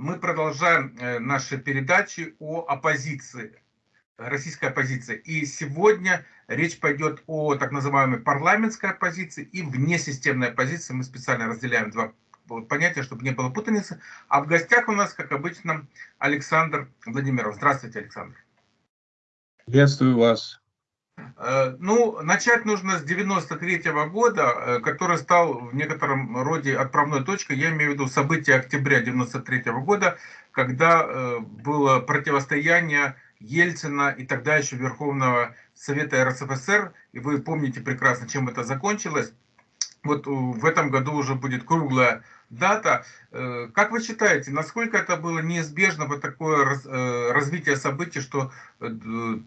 мы продолжаем э, наши передачи о оппозиции, российской оппозиции. И сегодня речь пойдет о так называемой парламентской оппозиции и внесистемной оппозиции. Мы специально разделяем два понятия, чтобы не было путаницы. А в гостях у нас, как обычно, Александр Владимиров. Здравствуйте, Александр. Приветствую вас. Э, ну, начать нужно с 93 -го года, э, который стал в некотором роде отправной точкой. Я имею в виду события октября 93 -го года, когда э, было противостояние Ельцина и тогда еще Верховного Совета РСФСР. И вы помните прекрасно, чем это закончилось. Вот в этом году уже будет круглая дата. Э, как вы считаете, насколько это было неизбежно вот такое э, развитие событий, что э,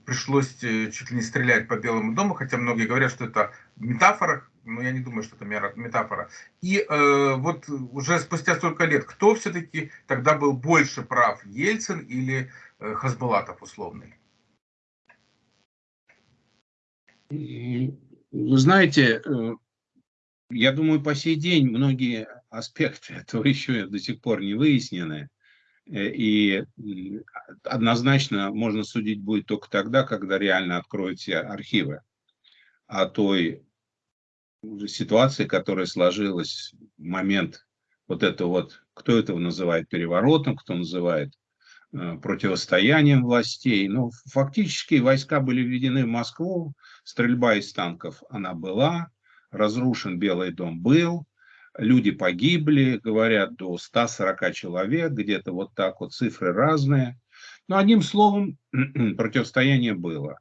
пришлось чуть ли не стрелять по Белому дому, хотя многие говорят, что это метафора, но я не думаю, что это метафора. И вот уже спустя столько лет, кто все-таки тогда был больше прав, Ельцин или э, условный? Вы знаете, я думаю, по сей день многие аспекты этого еще до сих пор не выяснены. Э, и однозначно можно судить будет только тогда, когда реально откроете архивы о той ситуации, которая сложилась в момент вот это вот, кто этого называет переворотом, кто называет э, противостоянием властей. Но ну, фактически войска были введены в Москву, стрельба из танков она была, разрушен Белый дом был, люди погибли, говорят, до 140 человек, где-то вот так вот, цифры разные. Но одним словом, противостояние было.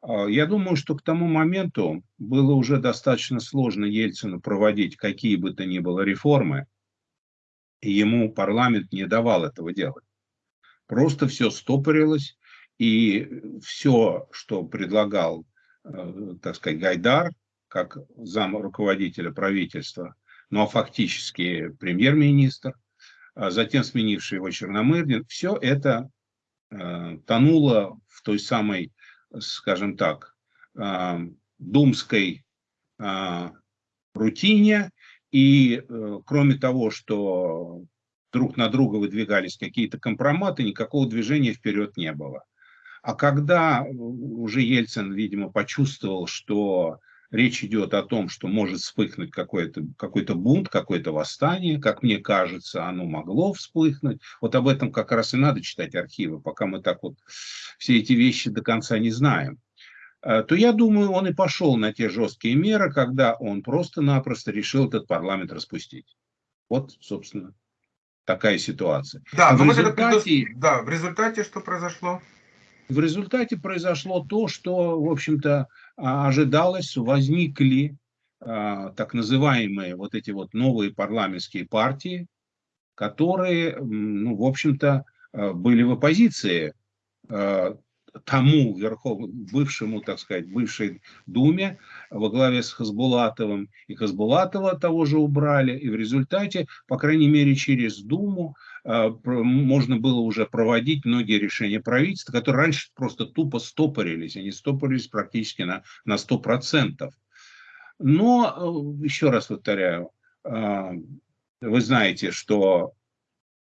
А, я думаю, что к тому моменту было уже достаточно сложно Ельцину проводить какие бы то ни было реформы, и ему парламент не давал этого делать. Просто все стопорилось, и все, что предлагал, э, так сказать, Гайдар, как зам руководителя правительства, ну а фактически премьер-министр, а затем сменивший его Черномырдин, все это э, тонуло в той самой, скажем так, э, думской э, рутине. И э, кроме того, что друг на друга выдвигались какие-то компроматы, никакого движения вперед не было. А когда уже Ельцин, видимо, почувствовал, что речь идет о том, что может вспыхнуть какой-то какой, бунт, какое-то восстание, как мне кажется, оно могло вспыхнуть. Вот об этом как раз и надо читать архивы, пока мы так вот все эти вещи до конца не знаем э, то я думаю, он и пошел на те жесткие меры, когда он просто-напросто решил этот парламент распустить. Вот, собственно, такая ситуация. Да, а в, результате, да, в результате что произошло? В результате произошло то, что, в общем-то, ожидалось, возникли а, так называемые вот эти вот новые парламентские партии, которые, ну, в общем-то, а, были в оппозиции тому верхов, бывшему, так сказать, бывшей Думе во главе с Хасбулатовым. И Хасбулатова того же убрали. И в результате, по крайней мере, через Думу э, можно было уже проводить многие решения правительства, которые раньше просто тупо стопорились. Они стопорились практически на, на 100%. Но, э, еще раз повторяю, э, вы знаете, что,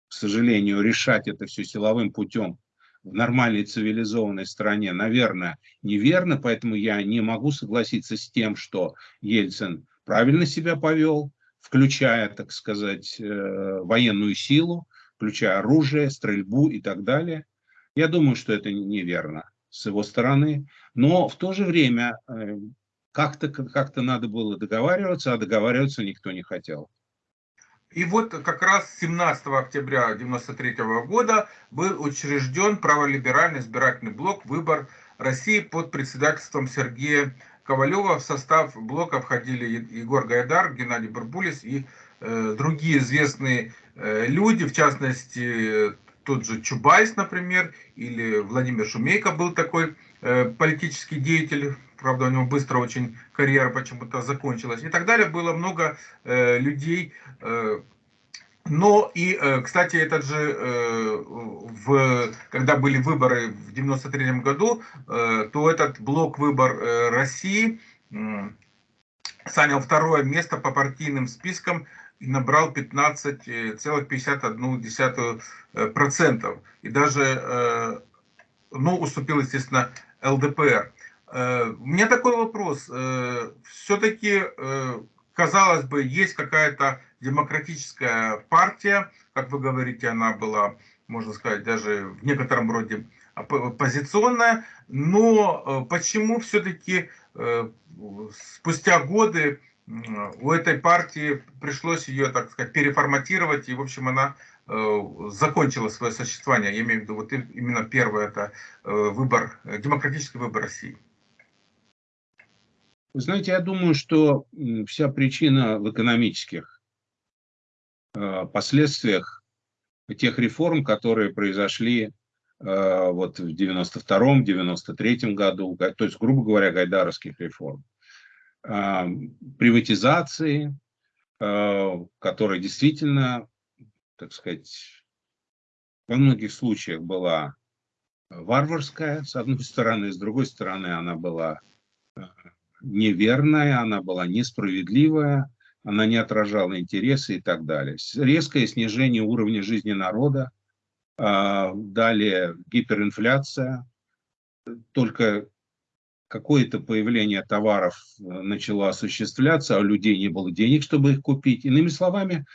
к сожалению, решать это все силовым путем в нормальной цивилизованной стране, наверное, неверно, поэтому я не могу согласиться с тем, что Ельцин правильно себя повел, включая, так сказать, э, военную силу, включая оружие, стрельбу и так далее. Я думаю, что это неверно с его стороны, но в то же время э, как-то как, -то, надо было договариваться, а договариваться никто не хотел. И вот как раз 17 октября 1993 года был учрежден праволиберальный избирательный блок «Выбор России» под председательством Сергея Ковалева. В состав блока входили Егор Гайдар, Геннадий Барбулис и э, другие известные э, люди, в частности, тот же Чубайс, например, или Владимир Шумейко был такой э, политический деятель правда, у него быстро очень карьера почему-то закончилась и так далее. Было много э, людей. Э, но и, э, кстати, этот же, э, в, когда были выборы в 93 году, э, то этот блок «Выбор э, России» э, занял второе место по партийным спискам и набрал 15,51%. И даже, ну, уступил, естественно, ЛДПР. У меня такой вопрос. Все-таки, казалось бы, есть какая-то демократическая партия, как вы говорите, она была, можно сказать, даже в некотором роде оппозиционная, но почему все-таки спустя годы у этой партии пришлось ее, так сказать, переформатировать, и, в общем, она э, закончила свое существование. Я имею в виду вот именно первое, это э, выбор, демократический выбор России. Вы знаете, я думаю, что вся причина в экономических э, последствиях тех реформ, которые произошли вот в 92-м, 93-м году, то есть, грубо говоря, гайдаровских реформ приватизации, а, которая действительно, так сказать, во многих случаях была варварская, с одной стороны, с другой стороны, она была а, неверная, она была несправедливая, она не отражала интересы и так далее. Резкое снижение уровня жизни народа, а, далее гиперинфляция, только какое-то появление товаров э, начало осуществляться, а у людей не было денег, чтобы их купить. Иными словами,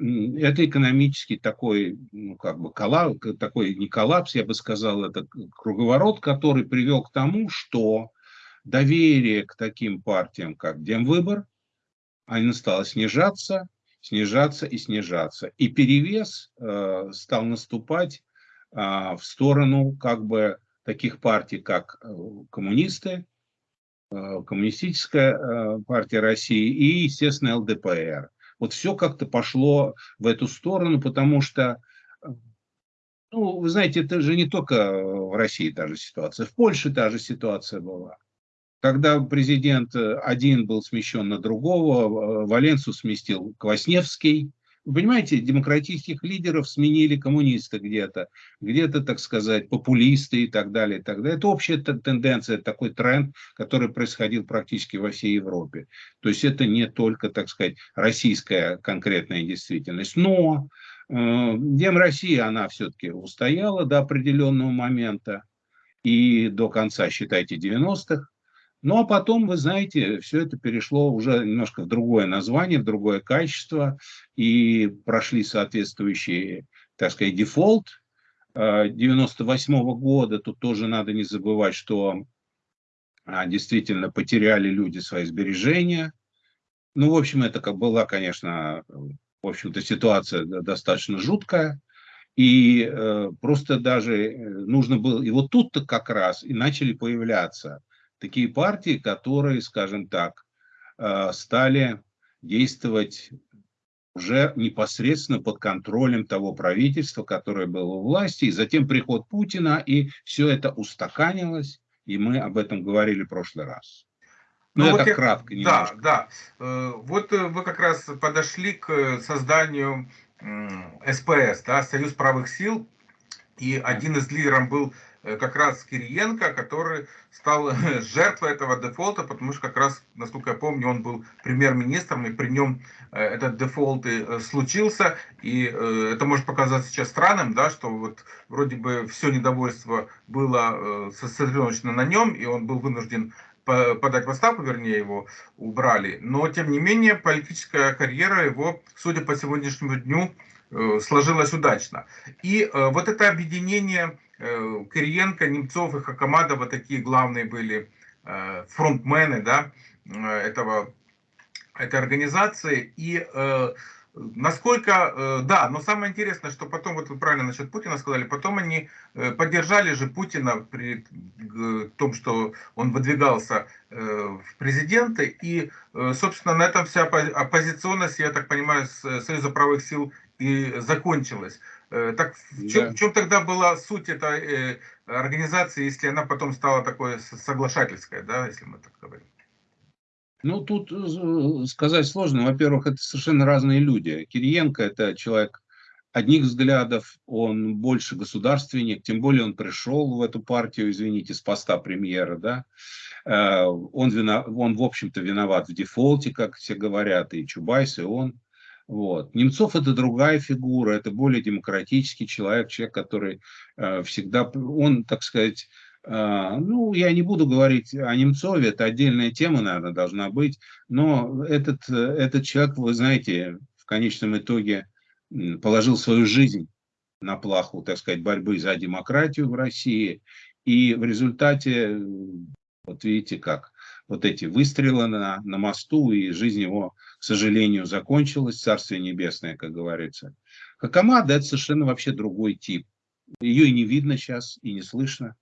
это экономический такой, ну, как бы коллапс, такой не коллапс, я бы сказал, это круговорот, который привел к тому, что доверие к таким партиям, как Демвыбор, оно стало снижаться, снижаться и снижаться. И перевес э, стал наступать э, в сторону как бы таких партий, как э, коммунисты, э, Коммунистическая э, партия России и, естественно, ЛДПР. Вот все как-то пошло в эту сторону, потому что, ну, вы знаете, это же не только в России та же ситуация, в Польше та же ситуация была. Когда президент один был смещен на другого, Валенцу сместил Квасневский, вы понимаете, демократических лидеров сменили коммунисты где-то, где-то, так сказать, популисты и так далее. И так далее. Это общая тенденция, такой тренд, который происходил практически во всей Европе. То есть это не только, так сказать, российская конкретная действительность. Но э, Дем России, она все-таки устояла до определенного момента и до конца, считайте, 90-х. Ну, а потом, вы знаете, все это перешло уже немножко в другое название, в другое качество, и прошли соответствующие, так сказать, дефолт 98 -го года. Тут тоже надо не забывать, что а, действительно потеряли люди свои сбережения. Ну, в общем, это как была, конечно, в общем-то, ситуация достаточно жуткая. И э, просто даже э, нужно было, и вот тут-то как раз и начали появляться такие партии, которые, скажем так, э, стали действовать уже непосредственно под контролем того правительства, которое было у власти, и затем приход Путина, и все это устаканилось, и мы об этом говорили в прошлый раз. Ну, ну вот так я, кратко немножко. Да, да. Э, вот э, вы как раз подошли к созданию СПС, да, Союз правых сил, и один из лидеров был как раз Кириенко, который стал жертвой этого дефолта, потому что как раз, насколько я помню, он был премьер-министром, и при нем э, этот дефолт и э, случился. И это может показаться сейчас странным, да, что вот вроде бы все недовольство было сосредоточено на нем, и он был вынужден подать в отставку, вернее, его убрали. Но, тем не менее, политическая карьера его, судя по сегодняшнему дню, сложилась удачно. И вот это объединение Э, Кириенко, Немцов и Хакамадова такие главные были э, фронтмены да, э, этого, этой организации. И насколько, да, но самое интересное, что потом, вот вы правильно насчет Путина сказали, потом они поддержали же Путина при том, что он выдвигался в президенты. И, собственно, на этом вся оппозиционность, я так понимаю, Союза правых сил и закончилась. Э, так в чем, да. в чем тогда была суть этой э, организации, если она потом стала такой соглашательской, да, если мы так говорим? Ну, тут э, сказать сложно. Во-первых, это совершенно разные люди. Кириенко – это человек одних взглядов, он больше государственник, тем более он пришел в эту партию, извините, с поста премьера, да. Он, вина, он в общем-то, виноват в дефолте, как все говорят, и Чубайс, и он. Вот. Немцов это другая фигура, это более демократический человек, человек, который э, всегда, он, так сказать, э, ну, я не буду говорить о Немцове, это отдельная тема, наверное, должна быть, но этот, этот человек, вы знаете, в конечном итоге положил свою жизнь на плаху, так сказать, борьбы за демократию в России, и в результате, вот видите как, вот эти выстрелы на, на мосту, и жизнь его, к сожалению, закончилась, Царствие Небесное, как говорится. Хакамада – это совершенно вообще другой тип. Ее и не видно сейчас, и не слышно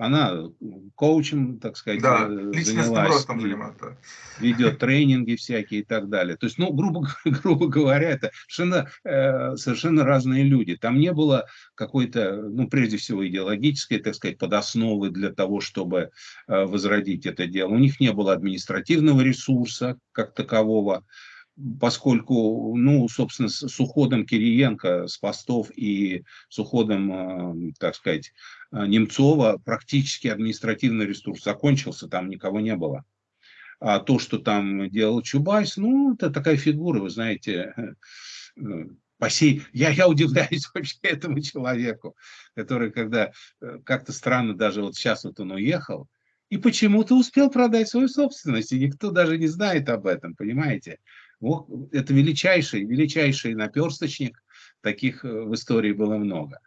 она коучем, так сказать, да, э, занялась, заниматься. ведет тренинги всякие и так далее. То есть, ну, грубо, грубо говоря, это совершенно, э, совершенно разные люди. Там не было какой-то, ну, прежде всего, идеологической, так сказать, подосновы для того, чтобы э, возродить это дело. У них не было административного ресурса как такового поскольку, ну, собственно, с, уходом Кириенко с постов и с уходом, э, так сказать, э, Немцова практически административный ресурс закончился, там никого не было. А то, что там делал Чубайс, ну, это такая фигура, вы знаете, э, по сей... я, я удивляюсь вообще этому человеку, который, когда как-то странно, даже вот сейчас вот он уехал, и почему-то успел продать свою собственность, и никто даже не знает об этом, понимаете? Вот, это величайший, величайший наперсточник, таких э, в истории было много.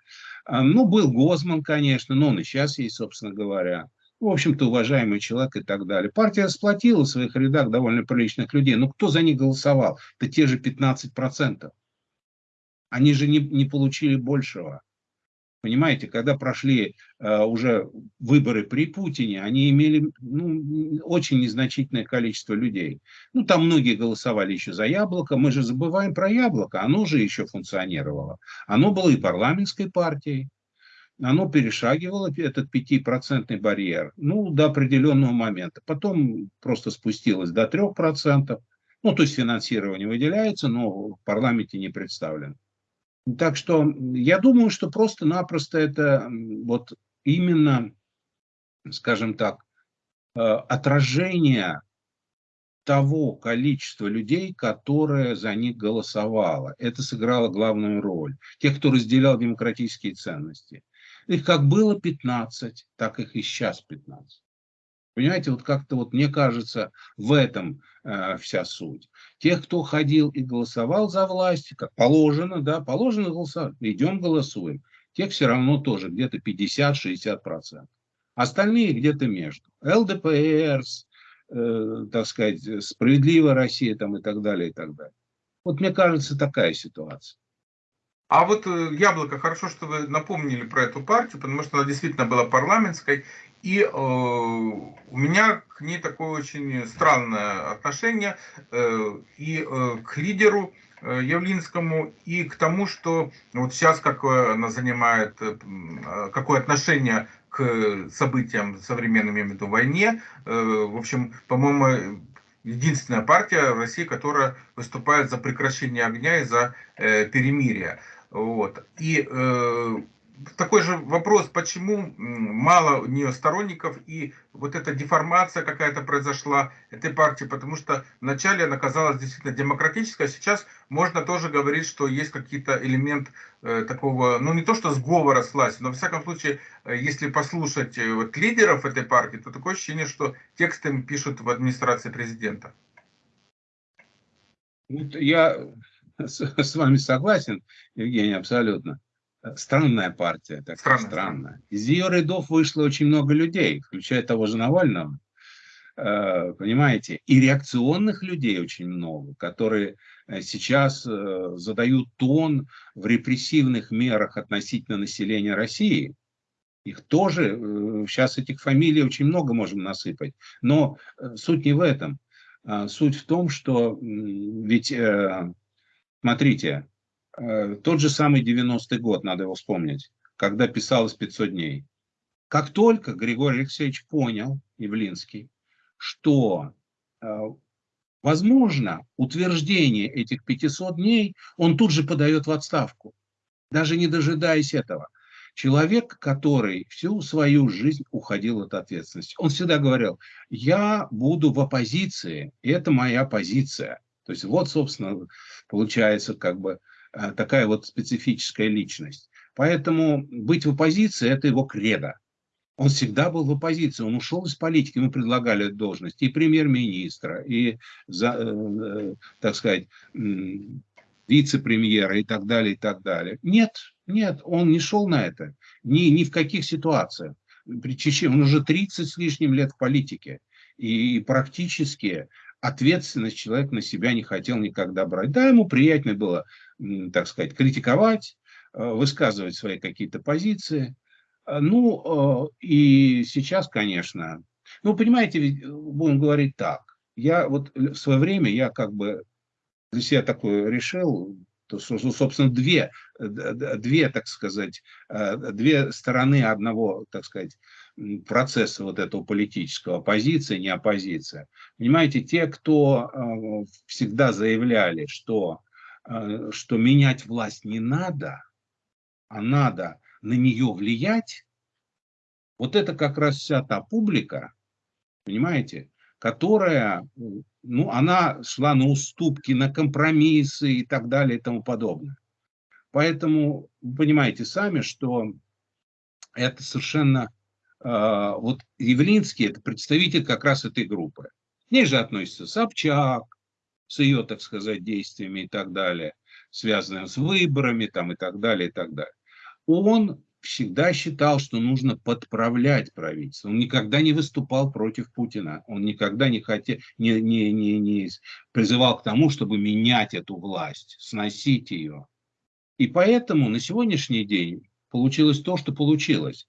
А, ну, был Гозман, конечно, но он и сейчас есть, собственно говоря. В общем-то, уважаемый человек и так далее. Партия сплотила в своих рядах довольно приличных людей. Но кто за них голосовал? Это те же 15%. Они же не, не получили большего. Понимаете, когда прошли э, уже выборы при Путине, они имели ну, очень незначительное количество людей. Ну, там многие голосовали еще за яблоко. Мы же забываем про яблоко. Оно же еще функционировало. Оно было и парламентской партией. Оно перешагивало этот пятипроцентный барьер ну, до определенного момента. Потом просто спустилось до трех процентов. Ну, то есть финансирование выделяется, но в парламенте не представлено. Так что я думаю, что просто-напросто это вот именно, скажем так, э, отражение того количества людей, которое за них голосовало. Это сыграло главную роль. Тех, кто разделял демократические ценности. Их как было 15, так их и сейчас 15. Понимаете, вот как-то вот мне кажется, в этом э, вся суть. Тех, кто ходил и голосовал за власть, как положено, да, положено голосовать, идем голосуем. Тех все равно тоже где-то 50-60%. Остальные где-то между. ЛДПР, э, так сказать, Справедливая Россия там и так далее, и так далее. Вот мне кажется, такая ситуация. А вот э, Яблоко, хорошо, что вы напомнили про эту партию, потому что она действительно была парламентской, и э, у меня к ней такое очень странное отношение э, и э, к лидеру э, Явлинскому, и к тому, что вот сейчас как она занимает, э, какое отношение к событиям современным, я имею в виду, войне. Э, в общем, по-моему, единственная партия в России, которая выступает за прекращение огня и за э, перемирие. Вот. И э, такой же вопрос, почему мало у нее сторонников и вот эта деформация какая-то произошла этой партии, потому что вначале она казалась действительно демократической, а сейчас можно тоже говорить, что есть какие-то элемент э, такого, ну не то что сговора с властью, но в всяком случае, э, если послушать э, вот, лидеров этой партии, то такое ощущение, что тексты им пишут в администрации президента. Я с вами согласен, Евгений, абсолютно странная партия, так странная. странная. Из ее рядов вышло очень много людей, включая того же Навального, э, понимаете, и реакционных людей очень много, которые э, сейчас э, задают тон в репрессивных мерах относительно населения России. Их тоже, сейчас этих фамилий очень много можем насыпать, но суть не в этом. А суть в том, что ведь, смотрите, тот же самый 90-й год, надо его вспомнить, когда писалось 500 дней. Как только Григорий Алексеевич понял, Явлинский, что э, возможно утверждение этих 500 дней, он тут же подает в отставку, даже не дожидаясь этого. Человек, который всю свою жизнь уходил от ответственности. Он всегда говорил, я буду в оппозиции, это моя позиция. То есть вот, собственно, получается как бы э, такая вот специфическая личность. Поэтому быть в оппозиции – это его кредо. Он всегда был в оппозиции, он ушел из политики, ему предлагали должность и премьер-министра, и, за, э, так сказать, вице-премьера и так далее, и так далее. Нет, нет, он не шел на это, ни, ни в каких ситуациях. Он уже 30 с лишним лет в политике, и практически ответственность человек на себя не хотел никогда брать. Да, ему приятно было, так сказать, критиковать, э, высказывать свои какие-то позиции. Э, ну, э, и сейчас, конечно, ну, понимаете, будем говорить так. Я вот в свое время, я как бы для себя такое решил, то, собственно, две, две, так сказать, две стороны одного, так сказать, процесса вот этого политического, оппозиция, не оппозиция. Понимаете, те, кто всегда заявляли, что, что менять власть не надо, а надо на нее влиять, вот это как раз вся та публика, понимаете, которая, ну, она шла на уступки, на компромиссы и так далее и тому подобное. Поэтому вы понимаете сами, что это совершенно а, вот Явлинский – это представитель как раз этой группы. К ней же относится Собчак с ее, так сказать, действиями и так далее, связанными с выборами там, и так далее, и так далее. Он всегда считал, что нужно подправлять правительство. Он никогда не выступал против Путина. Он никогда не, хотел, не, не, не, не призывал к тому, чтобы менять эту власть, сносить ее. И поэтому на сегодняшний день получилось то, что получилось.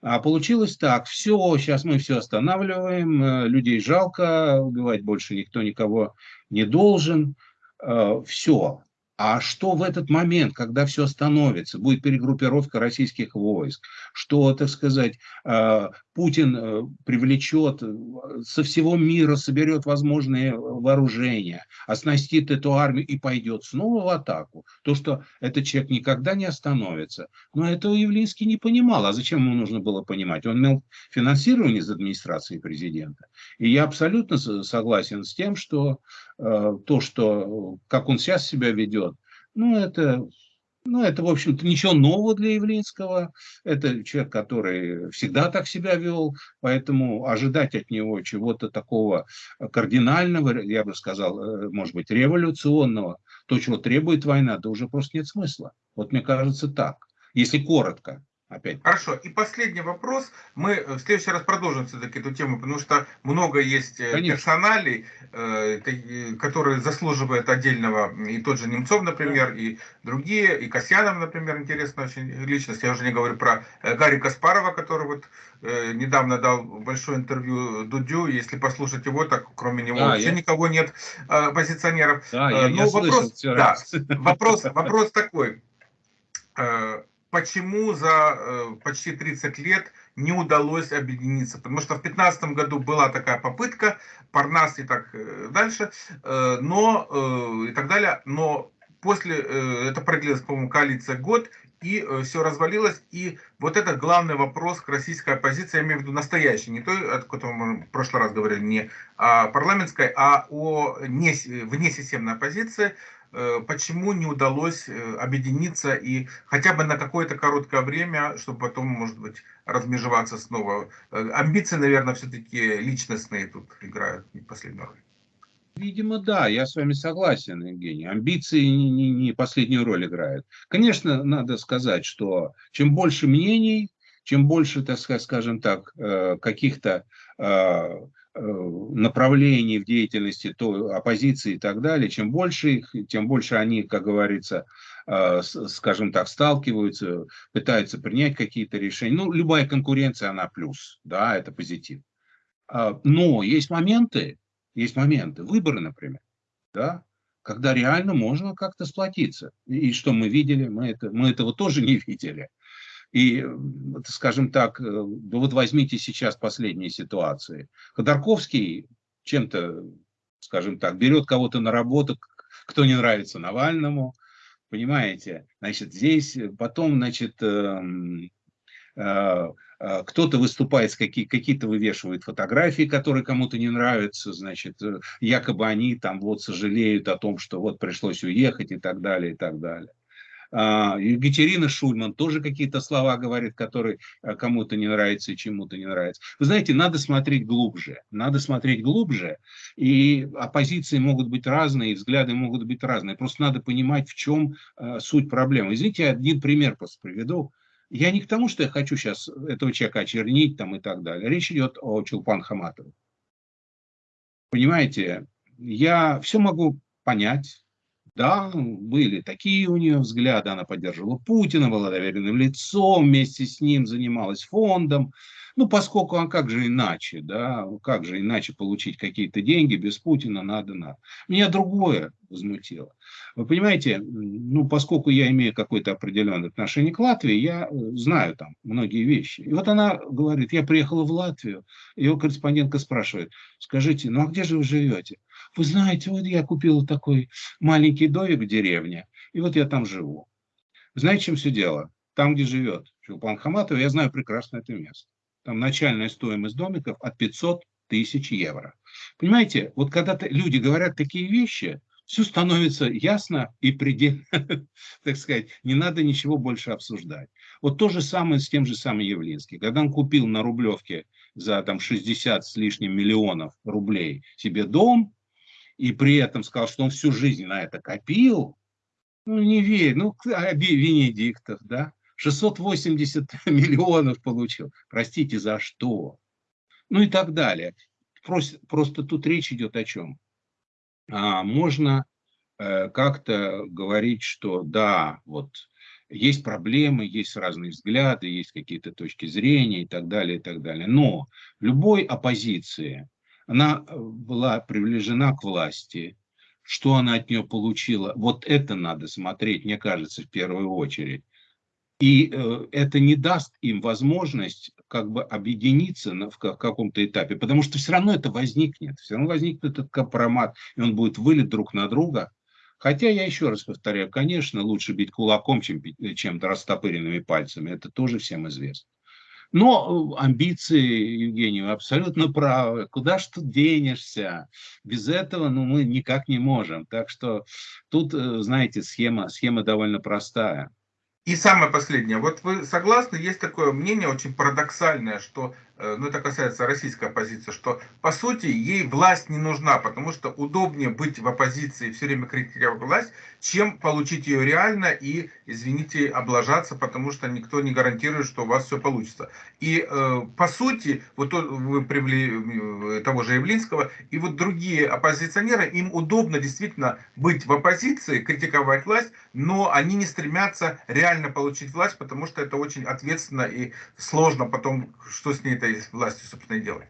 А получилось так, все, сейчас мы все останавливаем, э, людей жалко, убивать больше никто никого не должен, э, все. А что в этот момент, когда все остановится, будет перегруппировка российских войск, что, так сказать, э, Путин э, привлечет э, со всего мира, соберет возможные вооружения, оснастит эту армию и пойдет снова в атаку. То, что этот человек никогда не остановится. Но этого Явлинский не понимал. А зачем ему нужно было понимать? Он имел финансирование из администрации президента. И я абсолютно согласен с тем, что то, что, как он сейчас себя ведет, ну, это, ну, это, в общем-то, ничего нового для Явлинского. Это человек, который всегда так себя вел, поэтому ожидать от него чего-то такого кардинального, я бы сказал, э, может быть, революционного, то, чего требует война, да уже просто нет смысла. Вот мне кажется так, если коротко. Опять. Хорошо. И последний вопрос. Мы э, в следующий раз продолжим все-таки эту тему, потому что много есть э, Конечно. персоналей, э, которые заслуживают отдельного. И тот же Немцов, например, да. и другие, и Касьянов, например, интересная очень личность. Я уже не говорю про Гарри Каспарова, который вот недавно дал большое интервью Дудю. Если послушать его, так кроме него да, вообще я... никого нет позиционеров. Да, я, Но я вопрос, слышал да, вопрос, вопрос такой почему за э, почти 30 лет не удалось объединиться. Потому что в 2015 году была такая попытка, Парнас и так э, дальше, э, но и так далее. Но после, это продлилось, по-моему, коалиция год, и все развалилось. И вот это главный вопрос к российской оппозиции, я имею в виду настоящий, не той, о котором мы в прошлый раз говорили, не о парламентской, а о не, внесистемной оппозиции, почему не удалось э, объединиться и хотя бы на какое-то короткое время, чтобы потом, может быть, размежеваться снова. Э, амбиции, наверное, все-таки личностные тут играют последнюю роль. Видимо, да, я с вами согласен, Евгений. Амбиции не, не, не последнюю роль играют. Конечно, надо сказать, что чем больше мнений, чем больше, так сказать, скажем так, каких-то Э, направлений в деятельности то, оппозиции и так далее, чем больше их, тем больше они, как говорится, э, скажем так, сталкиваются, пытаются принять какие-то решения. Ну, любая конкуренция, она плюс, да, это позитив. А, но есть моменты, есть моменты, выборы, например, да, когда реально можно как-то сплотиться. И что мы видели, мы, это, мы этого тоже не видели. И, скажем так, э, вот возьмите сейчас последние ситуации. Ходорковский чем-то, скажем так, берет кого-то на работу, кто не нравится Навальному, понимаете? Значит, здесь потом, значит, эм, э, э, кто-то выступает, какие, какие-то вывешивают фотографии, которые кому-то не нравятся, значит, э, якобы они там вот сожалеют о том, что вот пришлось уехать и так далее, и так далее. А, Екатерина Шульман тоже какие-то слова говорит, которые э, кому-то не нравятся и чему-то не нравятся. Вы знаете, надо смотреть глубже. Надо смотреть глубже. И оппозиции могут быть разные, взгляды могут быть разные. Просто надо понимать, в чем э, суть проблемы. Извините, я один пример просто приведу. Я не к тому, что я хочу сейчас этого человека очернить там и так далее. Речь идет о Чулпан Хаматове. Понимаете, я все могу понять, да, были такие у нее взгляды, она поддерживала Путина, была доверенным лицом, вместе с ним занималась фондом. Ну, поскольку, а как же иначе, да, как же иначе получить какие-то деньги без Путина, надо, надо. Меня другое возмутило. Вы понимаете, ну, поскольку я имею какое-то определенное отношение к Латвии, я э, знаю там многие вещи. И вот она говорит, я приехала в Латвию, ее корреспондентка спрашивает, скажите, ну а где же вы живете? Вы знаете, вот я купила такой маленький домик в деревне, и вот я там живу. Знаете, чем все дело? Там, где живет Чулпан Хаматова, я знаю прекрасно это место. Там начальная стоимость домиков от 500 тысяч евро. Понимаете, вот когда люди говорят такие вещи, все становится ясно и предельно, так сказать, не надо ничего больше обсуждать. Вот то же самое с тем же самым Явлинским. Когда он купил на Рублевке за там 60 с лишним миллионов рублей себе дом, и при этом сказал, что он всю жизнь на это копил, ну, не верь, ну, Венедиктов, да, 680 миллионов получил, простите, за что? Ну и так далее. Просто, просто тут речь идет о чем? А, можно э, как-то говорить, что да, вот есть проблемы, есть разные взгляды, есть какие-то точки зрения и так далее, и так далее. Но любой оппозиции она э, была привлечена к власти, что она от нее получила, вот это надо смотреть, мне кажется, в первую очередь. И э, это не даст им возможность как бы объединиться на, в, в каком-то этапе, потому что все равно это возникнет, все равно возникнет этот компромат, и он будет вылет друг на друга. Хотя я еще раз повторяю, конечно, лучше бить кулаком, чем, чем растопыренными пальцами, это тоже всем известно. Но э, амбиции, Евгений, вы абсолютно правы. Куда ж тут денешься? Без этого ну, мы никак не можем. Так что тут, э, знаете, схема, схема довольно простая. И самое последнее. Вот вы согласны, есть такое мнение очень парадоксальное, что ну это касается российской оппозиции, что по сути ей власть не нужна, потому что удобнее быть в оппозиции все время критиковать власть, чем получить ее реально и, извините, облажаться, потому что никто не гарантирует, что у вас все получится. И э, по сути, вот вы привели э, того же Явлинского, и вот другие оппозиционеры, им удобно действительно быть в оппозиции, критиковать власть, но они не стремятся реально получить власть, потому что это очень ответственно и сложно потом, что с ней это этой властью, собственно, и делает.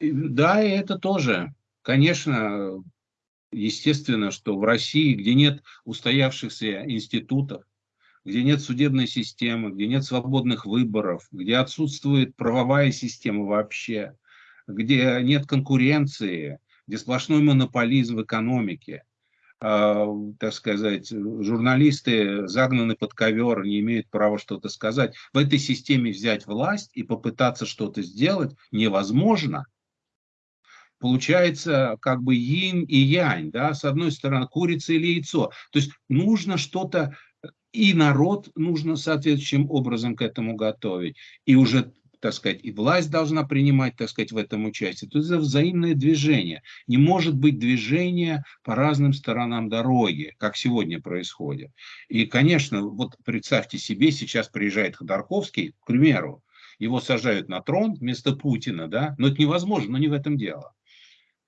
Да, и это тоже. Конечно, естественно, что в России, где нет устоявшихся институтов, где нет судебной системы, где нет свободных выборов, где отсутствует правовая система вообще, где нет конкуренции, где сплошной монополизм в экономике, так сказать, журналисты загнаны под ковер, не имеют права что-то сказать. В этой системе взять власть и попытаться что-то сделать невозможно. Получается как бы yin и янь, да, с одной стороны курица или яйцо. То есть нужно что-то, и народ нужно соответствующим образом к этому готовить. И уже так сказать, и власть должна принимать, так сказать, в этом участие. То есть это взаимное движение. Не может быть движения по разным сторонам дороги, как сегодня происходит. И, конечно, вот представьте себе, сейчас приезжает Ходорковский, к примеру, его сажают на трон вместо Путина, да, но это невозможно, но не в этом дело.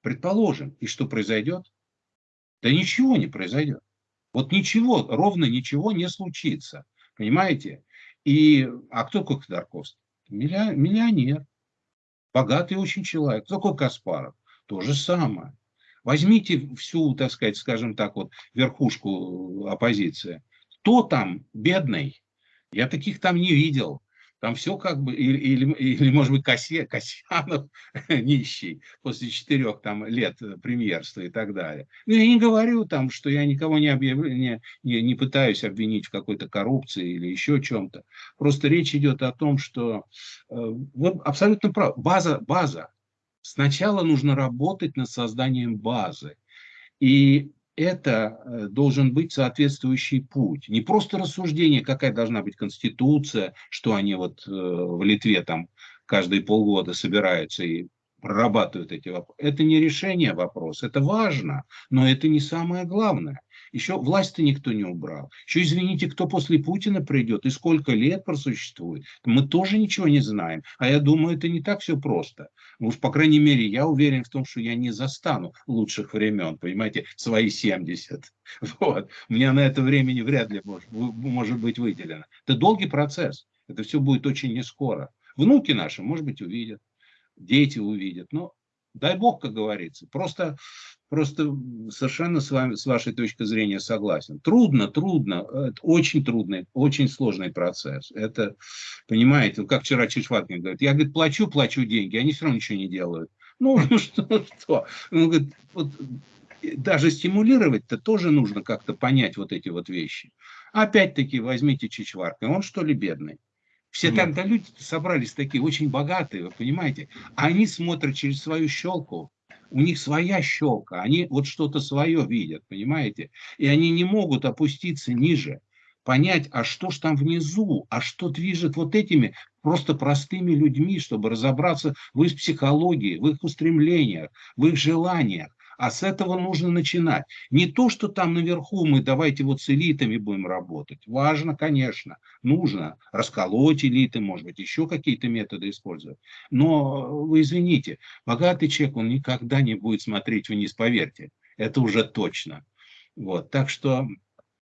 Предположим, и что произойдет? Да ничего не произойдет. Вот ничего, ровно ничего не случится. Понимаете? И, а кто такой Ходорковский? Миллионер. Богатый очень человек. Такой Каспаров. То же самое. Возьмите всю, так сказать, скажем так, вот верхушку оппозиции. Кто там бедный? Я таких там не видел. Там все как бы, или, или, или может быть, Касе, Касьянов нищий после четырех там лет премьерства и так далее. Ну, я не говорю там, что я никого не, объявляю, не, не, не пытаюсь обвинить в какой-то коррупции или еще чем-то. Просто речь идет о том, что э, вот абсолютно прав. База, база. Сначала нужно работать над созданием базы. И это э, должен быть соответствующий путь. Не просто рассуждение, какая должна быть конституция, что они вот э, в Литве там каждые полгода собираются и прорабатывают эти вопросы. Это не решение вопроса, это важно, но это не самое главное. Еще власть-то никто не убрал. Еще, извините, кто после Путина придет и сколько лет просуществует. Мы тоже ничего не знаем. А я думаю, это не так все просто. Ну уж, по крайней мере, я уверен в том, что я не застану лучших времен, понимаете, свои 70. Вот. У меня на это времени вряд ли может, может быть выделено. Это долгий процесс. Это все будет очень не скоро. Внуки наши, может быть, увидят, дети увидят. Но дай бог, как говорится. Просто просто совершенно с вами, с вашей точки зрения согласен. Трудно, трудно, это очень трудный, очень сложный процесс. Это, понимаете, как вчера Чешваткин говорит, я, говорит, плачу, плачу деньги, они все равно ничего не делают. Ну, ну что, что? Он говорит, вот, даже стимулировать-то тоже нужно как-то понять вот эти вот вещи. Опять-таки возьмите Чичварка, он что ли бедный? Все тогда люди собрались такие очень богатые, вы понимаете? Они смотрят через свою щелку у них своя щелка, они вот что-то свое видят, понимаете? И они не могут опуститься ниже, понять, а что ж там внизу, а что движет вот этими просто простыми людьми, чтобы разобраться в их психологии, в их устремлениях, в их желаниях. А с этого нужно начинать. Не то, что там наверху мы давайте вот с элитами будем работать. Важно, конечно, нужно расколоть элиты, может быть, еще какие-то методы использовать. Но вы извините, богатый человек, он никогда не будет смотреть вниз, поверьте. Это уже точно. Вот, так что